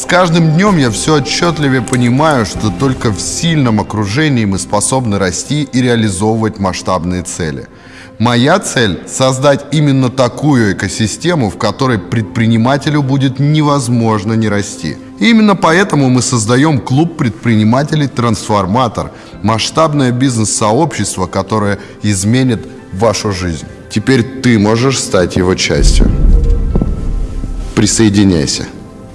С каждым днем я все отчетливее понимаю, что только в сильном окружении мы способны расти и реализовывать масштабные цели. Моя цель – создать именно такую экосистему, в которой предпринимателю будет невозможно не расти. И именно поэтому мы создаем клуб предпринимателей «Трансформатор» – масштабное бизнес-сообщество, которое изменит вашу жизнь. Теперь ты можешь стать его частью. Присоединяйся.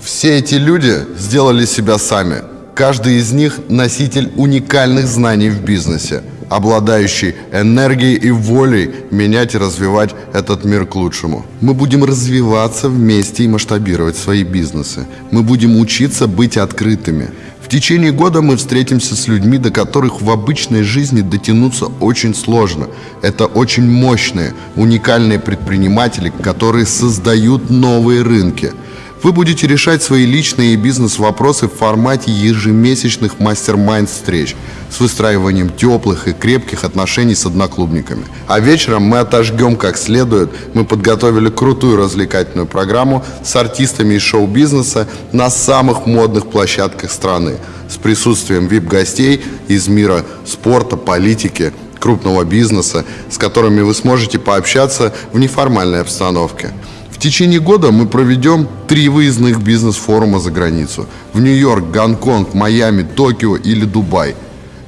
Все эти люди сделали себя сами. Каждый из них носитель уникальных знаний в бизнесе, обладающий энергией и волей менять и развивать этот мир к лучшему. Мы будем развиваться вместе и масштабировать свои бизнесы. Мы будем учиться быть открытыми. В течение года мы встретимся с людьми, до которых в обычной жизни дотянуться очень сложно. Это очень мощные, уникальные предприниматели, которые создают новые рынки – вы будете решать свои личные и бизнес-вопросы в формате ежемесячных мастер-майнд встреч с выстраиванием теплых и крепких отношений с одноклубниками. А вечером мы отожгем как следует. Мы подготовили крутую развлекательную программу с артистами из шоу-бизнеса на самых модных площадках страны с присутствием VIP-гостей из мира спорта, политики, крупного бизнеса, с которыми вы сможете пообщаться в неформальной обстановке. В течение года мы проведем три выездных бизнес-форума за границу. В Нью-Йорк, Гонконг, Майами, Токио или Дубай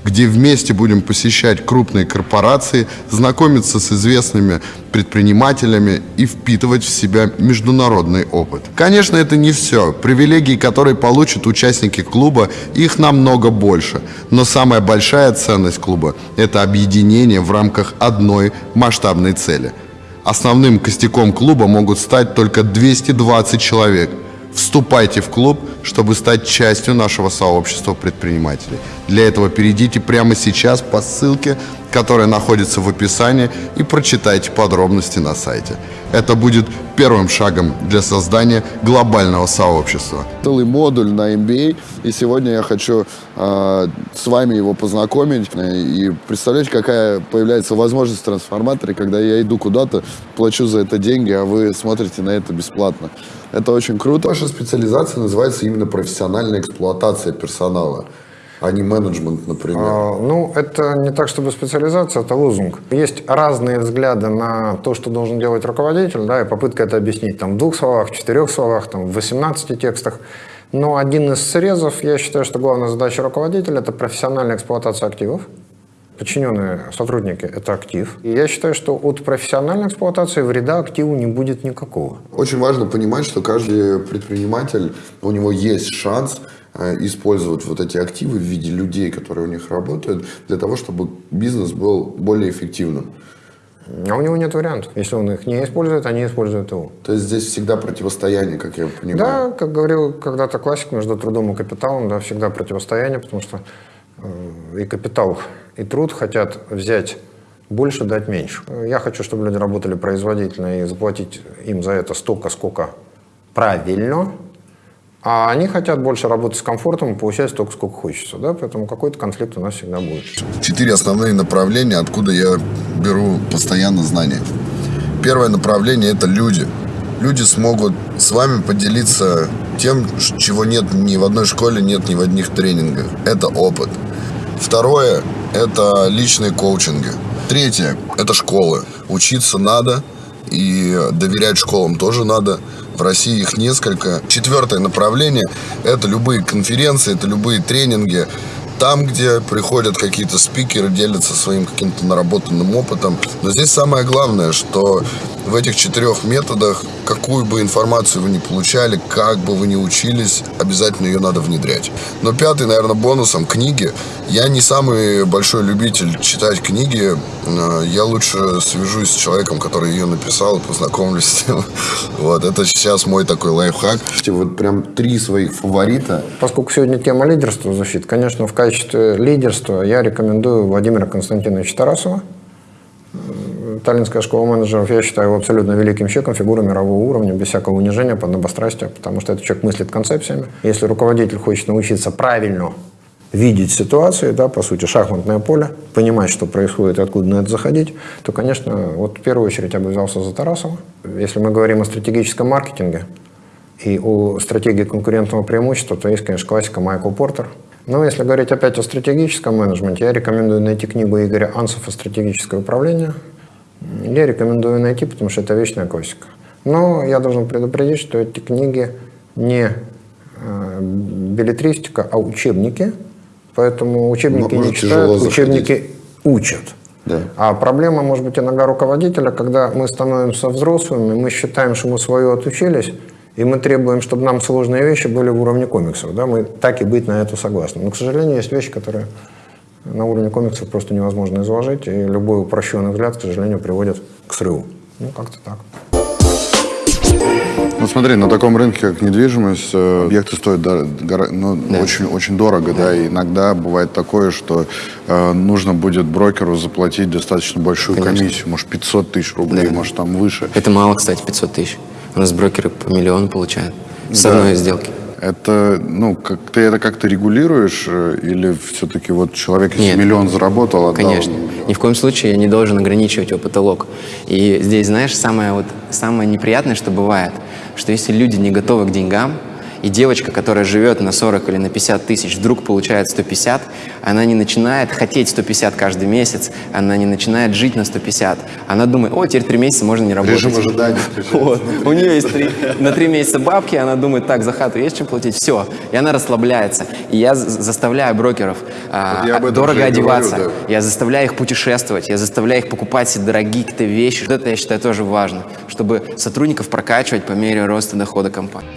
где вместе будем посещать крупные корпорации, знакомиться с известными предпринимателями и впитывать в себя международный опыт. Конечно, это не все. Привилегии, которые получат участники клуба, их намного больше. Но самая большая ценность клуба – это объединение в рамках одной масштабной цели – Основным костяком клуба могут стать только 220 человек. Вступайте в клуб, чтобы стать частью нашего сообщества предпринимателей. Для этого перейдите прямо сейчас по ссылке, которая находится в описании, и прочитайте подробности на сайте. Это будет первым шагом для создания глобального сообщества. Целый модуль на MBA, и сегодня я хочу э, с вами его познакомить и представлять, какая появляется возможность в трансформаторе, когда я иду куда-то, плачу за это деньги, а вы смотрите на это бесплатно. Это очень круто. Ваша специализация называется именно профессиональная эксплуатация персонала а не менеджмент, например? А, ну, это не так, чтобы специализация, это лозунг. Есть разные взгляды на то, что должен делать руководитель, да, и попытка это объяснить там, в двух словах, в четырех словах, там, в 18 текстах. Но один из срезов, я считаю, что главная задача руководителя – это профессиональная эксплуатация активов. Подчиненные сотрудники – это актив. И я считаю, что от профессиональной эксплуатации вреда активу не будет никакого. Очень важно понимать, что каждый предприниматель, у него есть шанс – использовать вот эти активы в виде людей, которые у них работают, для того, чтобы бизнес был более эффективным. А у него нет вариантов. Если он их не использует, они используют его. То есть здесь всегда противостояние, как я понимаю. Да, как говорил когда-то классик, между трудом и капиталом, да, всегда противостояние, потому что э, и капитал, и труд хотят взять больше, дать меньше. Я хочу, чтобы люди работали производительно и заплатить им за это столько, сколько правильно, а они хотят больше работать с комфортом и получать столько, сколько хочется. Да? Поэтому какой-то конфликт у нас всегда будет. Четыре основные направления, откуда я беру постоянно знания. Первое направление – это люди. Люди смогут с вами поделиться тем, чего нет ни в одной школе, нет ни в одних тренингах. Это опыт. Второе – это личные коучинги. Третье – это школы. Учиться надо, и доверять школам тоже надо. В России их несколько. Четвертое направление – это любые конференции, это любые тренинги. Там, где приходят какие-то спикеры, делятся своим каким-то наработанным опытом. Но здесь самое главное, что в этих четырех методах, какую бы информацию вы ни получали, как бы вы ни учились, обязательно ее надо внедрять. Но пятый, наверное, бонусом – книги. Я не самый большой любитель читать книги. Э, я лучше свяжусь с человеком, который ее написал, познакомлюсь с ним. Вот, это сейчас мой такой лайфхак. Вот прям три своих фаворита. Поскольку сегодня тема лидерства звучит, конечно, в качестве лидерства я рекомендую Владимира Константиновича Тарасова. Таллинская школа менеджеров, я считаю его абсолютно великим человеком, фигурой мирового уровня, без всякого унижения, подобострастия, потому что этот человек мыслит концепциями. Если руководитель хочет научиться правильно видеть ситуацию, да, по сути, шахматное поле, понимать, что происходит откуда на это заходить, то, конечно, вот в первую очередь я бы взялся за Тарасова. Если мы говорим о стратегическом маркетинге, и у стратегии конкурентного преимущества, то есть, конечно, классика Майкл Портер. Но если говорить опять о стратегическом менеджменте, я рекомендую найти книгу Игоря Ансофа «Стратегическое управление». Я рекомендую найти, потому что это вечная классика. Но я должен предупредить, что эти книги не э, билетристика, а учебники. Поэтому учебники Может, не читают, учебники учат. Да. А проблема может быть иногда руководителя, когда мы становимся взрослыми, мы считаем, что мы свое отучились, и мы требуем, чтобы нам сложные вещи были в уровне комиксов. Да? Мы так и быть на это согласны. Но, к сожалению, есть вещи, которые на уровне комиксов просто невозможно изложить, и любой упрощенный взгляд, к сожалению, приводит к срыву. Ну, как-то так. Ну смотри, на таком рынке, как недвижимость, э, объекты стоят ну, очень, очень дорого, да. и иногда бывает такое, что э, нужно будет брокеру заплатить достаточно большую комиссию, может 500 тысяч рублей, может там выше. Это мало, кстати, 500 тысяч. У нас брокеры по миллиону получают с Да. одной сделки. Это, ну, как ты это как-то регулируешь, э, или все-таки вот человек, если Нет. миллион заработал, отдал? Конечно. Ни в коем случае я не должен ограничивать его потолок. И здесь, знаешь, самое, вот, самое неприятное, что бывает, что если люди не готовы к деньгам, и девочка, которая живет на 40 или на 50 тысяч, вдруг получает 150, она не начинает хотеть 150 каждый месяц, она не начинает жить на 150. Она думает, о, теперь три месяца можно не работать. Режим ожидания. Вот. У нее есть три, на три месяца бабки, она думает, так, за хату есть чем платить, все. И она расслабляется. И я за- заставляю брокеров а, дорого и говорю, одеваться. да. Я заставляю их путешествовать, я заставляю их покупать себе дорогие какие-то вещи. Вот это, я считаю, тоже важно, чтобы сотрудников прокачивать по мере роста дохода компании.